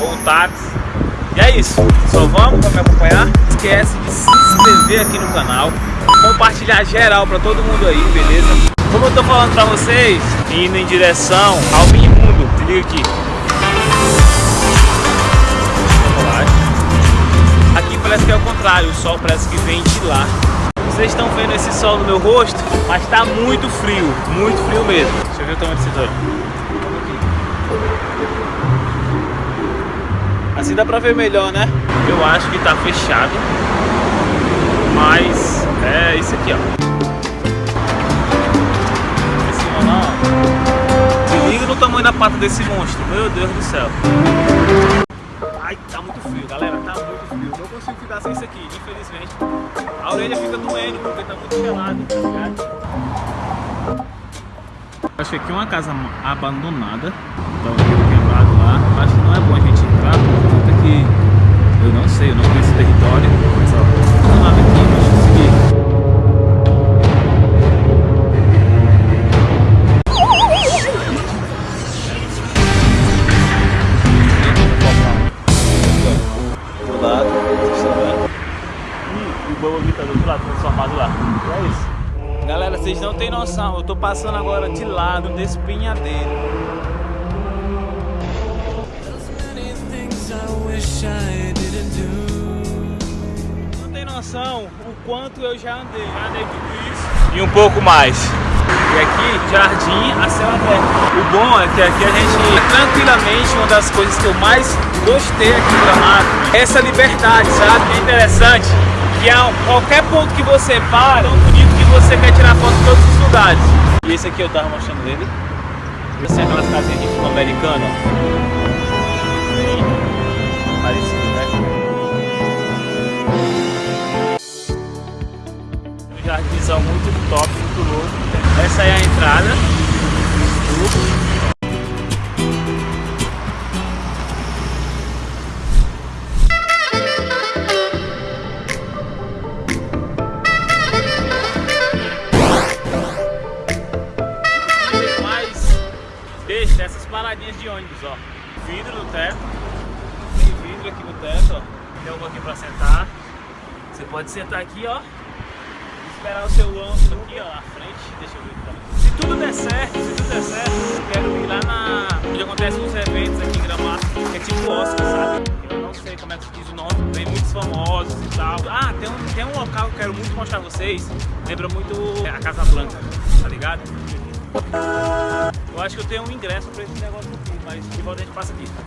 Ou táxi. E é isso, só vamos para me acompanhar. Esquece de se inscrever aqui no canal, compartilhar geral para todo mundo aí, beleza? Como eu tô falando para vocês, indo em direção ao Minimundo, se liga aqui. Aqui parece que é o contrário, o sol parece que vem de lá. Vocês estão vendo esse sol no meu rosto, mas está muito frio, muito frio mesmo. Deixa eu ver o tamanho desse cinturão. Assim dá pra ver melhor, né? Eu acho que tá fechado. Mas é isso aqui, ó. Esse. Se liga no tamanho da pata desse monstro. Meu Deus do céu. Ai, tá muito frio, galera. Tá muito frio. Não consigo ficar sem isso aqui, infelizmente. A orelha fica doendo porque tá muito gelado, tá ligado? Acho que aqui é uma casa abandonada. Então O Bumblebee tá do outro lado, transformado lá. E é isso. Galera, vocês não tem noção, eu tô passando agora de lado desse pinhadeiro. Não tem noção o quanto eu já andei. Já andei tudo isso e um pouco mais. E aqui, jardim a céu aberto. O bom é que aqui a gente, tranquilamente, uma das coisas que eu mais gostei aqui do Gramado, é essa liberdade, sabe? É interessante que a qualquer ponto que você para, é tão bonito que você quer tirar foto em todos os lugares. E esse aqui eu tava mostrando ele. Assim, aquelas casinhas de filme americano, ó. Parecido, né? Um jardinzão muito top, muito louco. Essa é a entrada. Dessas paradinhas de ônibus, ó. Vidro no teto. Tem vidro aqui no teto, ó. Tem um aqui pra sentar. Você pode sentar aqui, ó esperar o seu ângulo aqui, ó, à frente. Deixa eu ver aqui Se tudo der certo, se tudo der certo, eu quero ir lá na... onde acontecem os eventos aqui em Gramado, que é tipo Oscar, sabe? Eu não sei como é que se diz o nome, vem muitos famosos e tal. Ah, tem um, tem um local que eu quero muito mostrar a vocês, lembra muito a Casa Blanca, tá ligado? Eu acho que eu tenho um ingresso pra esse negócio aqui, mas de volta a gente passa aqui.